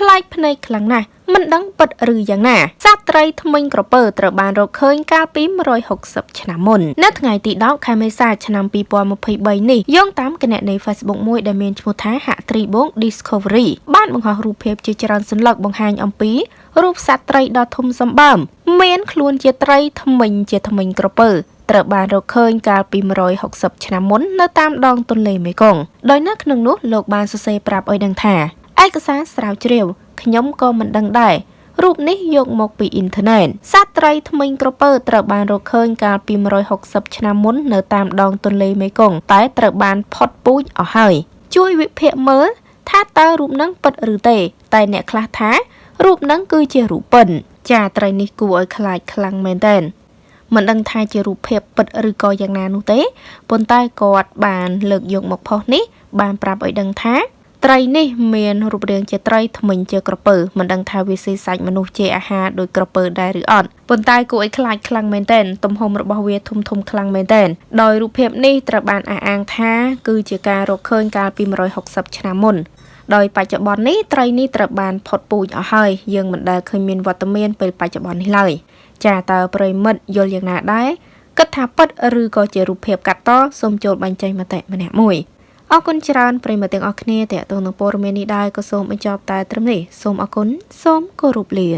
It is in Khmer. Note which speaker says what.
Speaker 1: ប្លែកភ្នែកខ្លាំងណាស់មិនដឹងពិតឬយ៉ាងណាសត្វត្រីថ្មិញក្រពើត្រូវបានរកឃើញកាលពី160ឆ្នាំមុននៅថ្ងៃទី10ខែមេសាឆ្នាំ2023នេះយោងតាមគណនី Facebook មួយដែលមានឈ្មោះថាហាក់ត្រីបង Discovery បានបង្ហោះរូបភាពជាច្រើនសន្លឹកបង្ហាញអំពីរូបសត្វត្រីដ៏ធំសម្បើមមានខ្លួនជាត្រីថ្មិញជាថ្មិញក្រពើត្រូវបានរកឃើញកាលពី160ឆ្នាំមុននៅតាមដងទន្លេមេគង្គដោយនៅក្នុងនោះលោកបានសរសេរប្រាប់ឲ្យដឹងថា ឯកសារស្រាវជ្រាវខ្ញុំក៏មិនដឹងដែររូបនេះយកមកពីអ៊ីនធឺណិតសត្វត្រីថ្មិញក្រពើត្រូវបានរកឃើញកាលពី160ឆ្នាំមុននៅតាមដងទន្លេមេគង្គតែត្រូវបានផុតពូជអស់ហើយជួយវិភាគមើលថាតើរូបនឹងពិតឬទេ តែអ្នកខ្លះថារូបនឹងគឺជារូបពិនចាត្រីនេះគួរឲ្យខ្លាចខ្លាំងមែនទែនមិនដឹងថាជារូបភាពពិតឬក៏យ៉ាងណានោះទេប៉ុន្តែគាត់បានលើកយកមកផុសនេះបានប្រាប់ឲ្យដឹងថា ត្រីនេះមានរូបរាងជាត្រីថ្មិញជាក្រពើមិនដឹងថាវាស៊ីសាច់មនុស្សជាអាហារដោយក្រពើដែរឬអត់ប៉ុន្តែគួរឲ្យខ្លាចខ្លាំងមែនទែនទំហំរបស់វាធំធំខ្លាំងមែនទែនដោយរូបភាពនេះត្រូវបានអះអាងថាគឺជាការរកឃើញកាលពី160ឆ្នាំមុនដោយបច្ចុប្បន្ននេះត្រីនេះត្រូវបានផុតពូជអស់ហើយយើងមិនដែលឃើញមានវត្តមានពេលបច្ចុប្បន្ននេះឡើយចាតើប្រិមិត្តយល់យ៉ាងណាដែរគិតថាពិតឬក៏ជារូបភាពកាត់តសូមចូលបញ្ចេញមតិម្នាក់មួយ អរគុណច្រើនប្រិមត្តទាំងអស់គ្នាតេតងនឹងព័ត៌មាននេះដែរក៏សូមបញ្ចប់តែត្រឹមនេះសូមអរគុណសូមគោរពលា